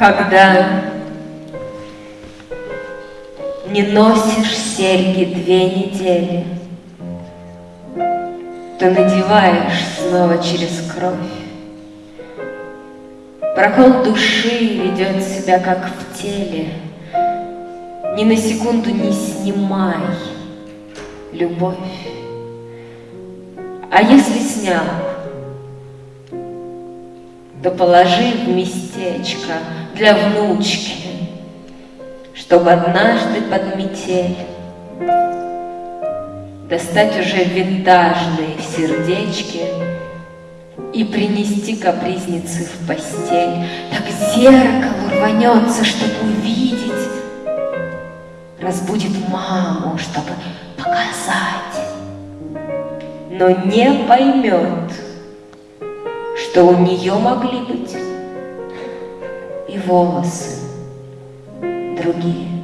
когда не носишь серьги две недели, то надеваешь снова через кровь. Прокол души ведет себя как в теле, Ни на секунду не снимай любовь. А если снял, то положи в местечко для внучки, Чтобы однажды под метель Достать уже винтажные сердечки И принести капризницы в постель. Так зеркало рванется, чтобы увидеть, Разбудит маму, чтобы показать, Но не поймет, что у нее могли быть и волосы другие.